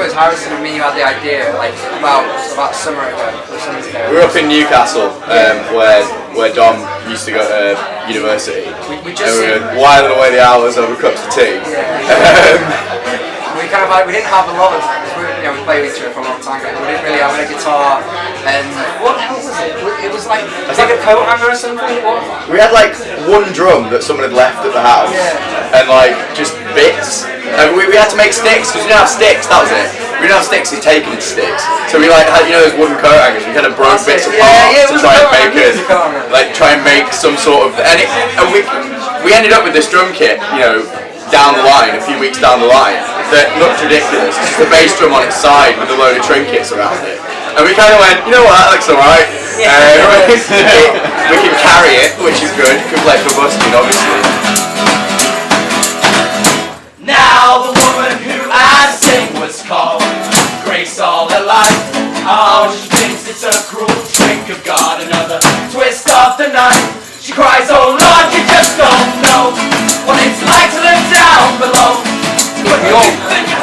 suppose Harrison and me had the idea like about about summer ago or something ago. We were up in Newcastle, um, where where Dom used to go to university. We, we And just we were whiling away the hours over cups of tea. Um, we kind of like we didn't have a lot of we, you know we played with each other for a long time ago. We didn't really have a guitar and what the hell was it? It was like it was like a coat hanger or something. What? we had like one drum that someone had left at the house, Yeah. and like just bits. And we, we had to make sticks because we didn't have sticks. That was it. We didn't have sticks. He'd taken sticks. So we like had you know those wooden coat hangers. We kind of broke bits apart Yeah, yeah, to try and make it it was a coat hanger. like try and make some sort of and, it, and we we ended up with this drum kit. You know. Down the line, a few weeks down the line, that looked ridiculous. Just a bass drum on its side with a load of trinkets around it. And we kind of went, you know what, that looks alright. Uh, we can carry it, which is good. Can play for busking, obviously. She cries, oh Lord, you just don't know what it's like to live down below. But We you all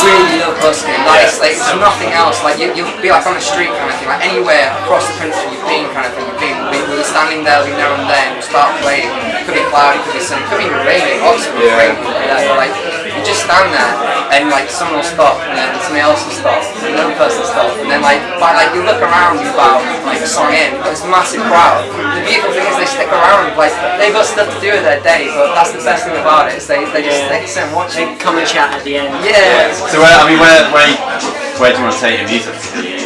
really love busking. Like it's like it's nothing else. Like you, you'll be like on the street kind of thing, like anywhere across the country you've been kind of thing. You've been. We, we were standing there every now and then. We start playing. It could be cloudy, could be sunny, could be even raining. Oxford was Yeah. raining. Yeah, but like you just stand there and like someone will stop and then somebody else will stop and then another person will stop and then like by like you look around you about like song in, but it's a massive crowd. The beautiful thing stick around. Like they've got stuff to do with their day, but that's the best thing about it. Is they they just they sit and watch it. Come and chat at the end. Yeah. So where, I mean, where, where, where do you want to take your music?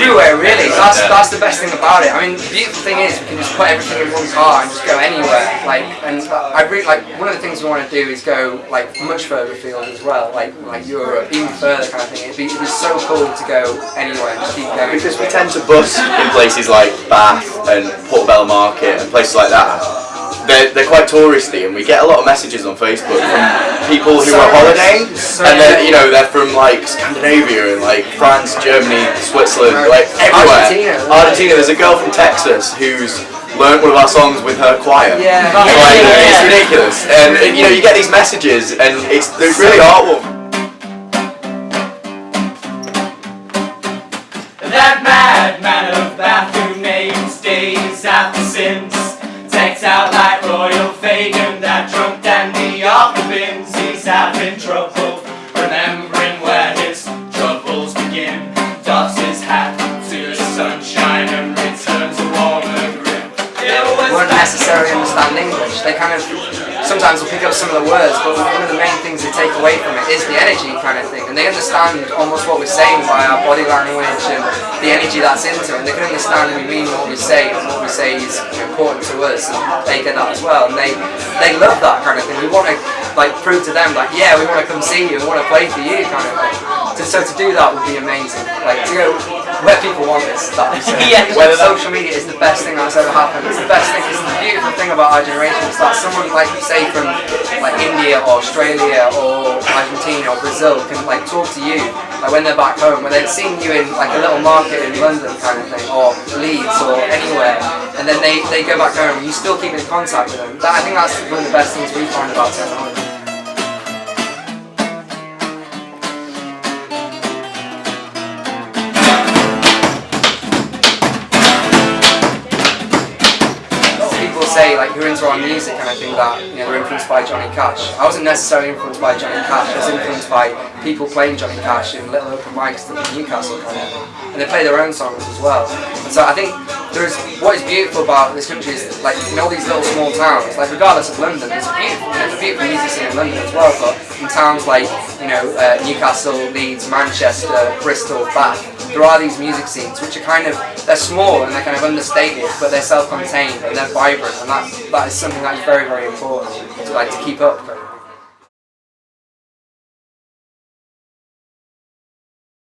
Everywhere, really. Yeah. That's that's the best thing about it. I mean, the beautiful thing is we can just put everything in one car and just go anywhere. Like, and I really like one of the things we want to do is go like much further afield as well, like like Europe, even further kind of thing. It'd be, it'd be so cool to go anywhere and just keep going. Because we tend to bus in places like Bath and Portobello Market and places like that. They're, they're quite touristy and we get a lot of messages on Facebook from people who So are holidaying so and they're, you know, they're from like Scandinavia and like France, Germany, Switzerland, like everywhere. Argentina. Argentina. There's a girl from Texas who's learned one of our songs with her choir. Yeah. Like, Yeah. It's ridiculous. And, and, you know, you get these messages and it's, it's really heartwarming. That madman of Bath who names days after sins Takes out like off the bins He's having trouble remembering where his troubles begin Doffs his hat to the sunshine and returns a warmer grin won't necessarily understand English. They kind of sometimes will pick up some of the words, but one of the main things they take away from it is the energy kind of thing, and they understand almost what we're saying by our body language and the energy that's into it. And they can understand we mean what we say, and what we say is important to us, and they get that as well. And they they love that kind of thing. We want to like prove to them like yeah, we want to come see you, we want to play for you kind of thing. To, so to do that would be amazing. Like to go where people want this. That is Yeah. Whether social media is the best thing that's ever happened. It's the best thing. It's the beautiful thing about our generation is that someone like say from like India or Australia or Argentina or Brazil can like talk to you like when they're back home, when they've seen you in like a little market in London kind of thing or Leeds or anywhere, and then they, they go back home and you still keep in contact with them. That, I think that's one of the best things we find about technology. Like who are into our music and I think that you know they're influenced by Johnny Cash. I wasn't necessarily influenced by Johnny Cash. I was influenced by people playing Johnny Cash in little open mics in Newcastle kind of and they play their own songs as well. And so I think there's what is beautiful about this country is like in all these little small towns, like regardless of London, there's beautiful, there's a beautiful music scene in London as well. But in towns like you know uh, Newcastle, Leeds, Manchester, Bristol, Bath, there are these music scenes which are kind of they're small and they're kind of understated, but they're self-contained and they're vibrant, and that that is something that is very very important to like to keep up.